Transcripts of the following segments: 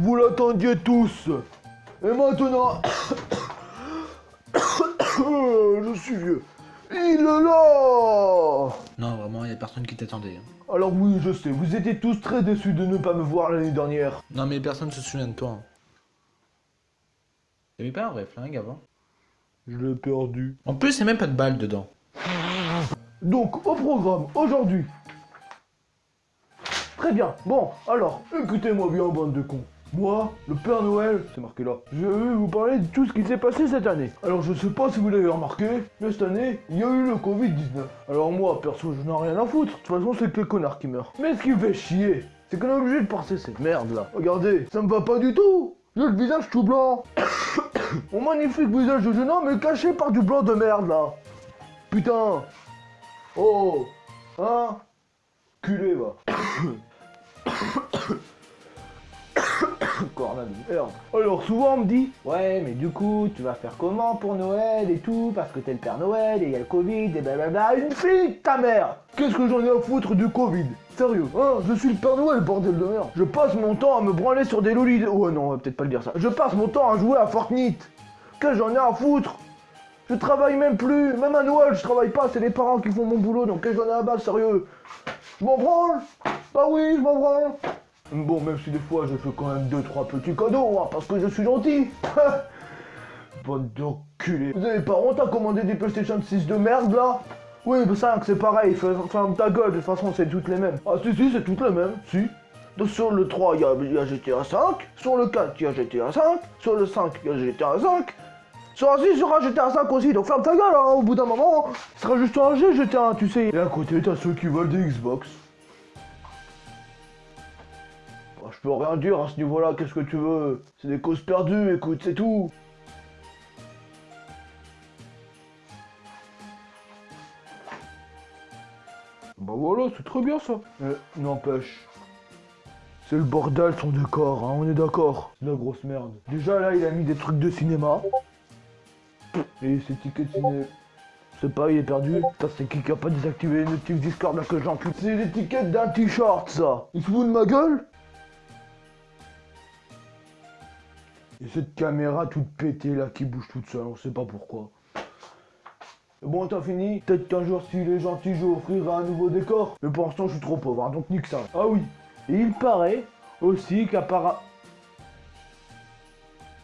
Vous l'attendiez tous. Et maintenant... Je suis vieux. Il est là Non, vraiment, il y a personne qui t'attendait. hein. Alors oui, je sais, vous étiez tous très déçus de ne pas me voir l'année dernière. Non, mais personne se souvient de toi. hein. T'avais pas un vrai flingue avant Je l'ai perdu. En plus, il y a même pas de balle dedans. Donc, au programme, aujourd'hui. Très bien. Bon, alors, écoutez-moi bien, bande de cons. Moi, le Père Noël, c'est marqué là, je vais vous parler de tout ce qui s'est passé cette année. Alors, je sais pas si vous l'avez remarqué, mais cette année, il y a eu le Covid-19. Alors moi, perso, je n'en ai rien à foutre. De toute façon, c'est que les connards qui meurent. Mais ce qui fait chier, c'est qu'on est obligé de passer cette merde là. Regardez, ça me va pas du tout. J'ai le visage tout blanc. Mon magnifique visage de jeune homme est caché par du blanc de merde là. Putain. Oh Hein Culé, va Alors, souvent, on me dit Ouais, mais du coup, tu vas faire comment pour Noël et tout Parce que t'es le Père Noël et il y a le Covid et blablabla. Une fille, ta mère Qu'est-ce que j'en ai à foutre du Covid? Sérieux, hein? Je suis le Père Noël, bordel de merde. Je passe mon temps à me branler sur des lolis. Ouais, non, on va peut-être pas le dire ça. Je passe mon temps à jouer à Fortnite. Qu'est-ce que j'en ai à foutre? Je travaille même plus, même à Noël je travaille pas, c'est les parents qui font mon boulot, donc qu'est-ce que j'en ai à battre, sérieux Je m'en branle? Bah oui, je m'en branle Bon, même si des fois je fais quand même 2-3 petits cadeaux, hein, parce que je suis gentil Bande d'enculés Vous avez pas honte à commander des PlayStation 6 de merde là? Oui, mais 5 c'est pareil, ferme ta gueule, de toute façon c'est toutes les mêmes. Ah si si, c'est toutes les mêmes, si. Donc, sur le 3, il y y a GTA 5, sur le 4, il y a GTA 5, sur le 5, il y a GTA 5, sur un 6, il y aura GTA 5 aussi, donc ferme ta gueule, hein, au bout d'un moment, ce sera juste un G GTA, tu sais. Et à côté, t'as ceux qui veulent des Xbox. Je peux rien dire à ce niveau-là, qu'est-ce que tu veux? C'est des causes perdues, écoute, c'est tout. Bah voilà, c'est très bien ça. Mais n'empêche. C'est le bordel son décor, hein, on est d'accord. C'est la grosse merde. Déjà là, il a mis des trucs de cinéma. Et ses tickets de ciné. C'est pas, il est perdu. Ça, c'est qui qui a pas désactivé notifs Discord là que j'encule. C'est l'étiquette d'un t-shirt, ça. Il se fout de ma gueule? Et cette caméra toute pétée là qui bouge toute seule, on sait pas pourquoi. Bon, t'as fini Peut-être qu'un jour, s'il est gentil, je offrirai un nouveau décor. Mais pour l'instant, je suis trop pauvre, hein, donc nique ça. Ah oui. Et il paraît aussi qu'apparemment...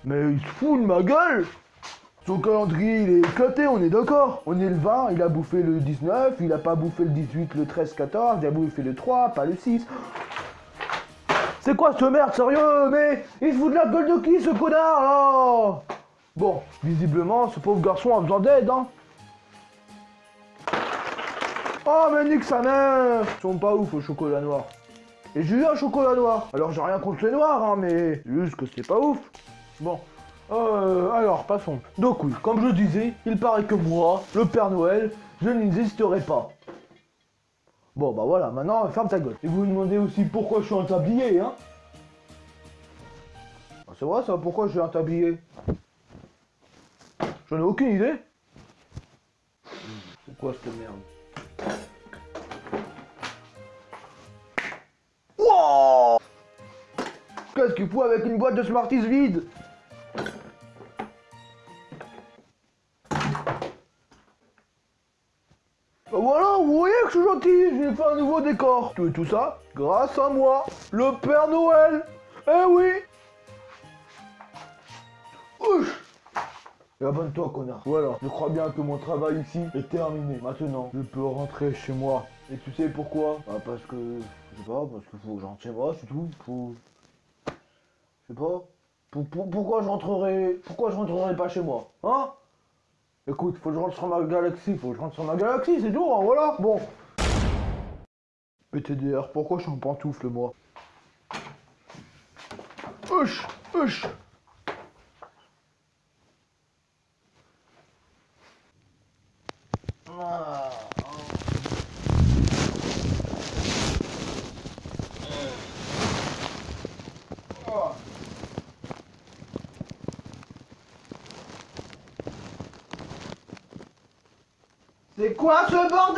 Mais il se fout de ma gueule Son calendrier, il est éclaté, on est d'accord On est le 20, il a bouffé le 19, il a pas bouffé le 18, le 13, 14, il a bouffé le 3, pas le 6. C'est quoi ce merde, sérieux Mais il se fout de la gueule de qui, ce connard, là Bon, visiblement, ce pauvre garçon a besoin d'aide, hein Oh, mais nique sa mère Ils sont pas ouf au chocolat noir. Et j'ai eu un chocolat noir. Alors j'ai rien contre les noirs, hein, mais juste que c'est pas ouf. Bon. Euh, alors, passons. Donc oui, comme je disais, il paraît que moi, le Père Noël, je n'existerai pas. Bon, bah voilà, maintenant, ferme ta gueule. Et vous vous demandez aussi pourquoi je suis un tablier, hein. Ah, C'est vrai ça, pourquoi je suis un tablier? J'en ai aucune idée. C'est quoi cette merde? Wow! Qu'est-ce qu'il fout avec une boîte de Smarties vide? Bah Voilà, vous voyez je suis gentil, j'ai fait un nouveau décor. Tout tout ça, grâce à moi, le Père Noël. Eh oui Ouch et abonne-toi, connard. Voilà, je crois bien que mon travail ici est terminé. Maintenant, je peux rentrer chez moi. Et tu sais pourquoi? Bah parce que... Je sais pas, parce qu'il faut que je chez moi, c'est tout. Faut... Je sais pas. Pour- pour- pourquoi je rentrerai... Pourquoi je rentrerai pas chez moi? Hein? Écoute, faut que je rentre sur ma galaxie, faut que je rentre sur ma galaxie, c'est tout, hein, voilà. Bon. PTDR, pourquoi je suis en pantoufle, moi? Hush Hush C'est quoi ce bordel?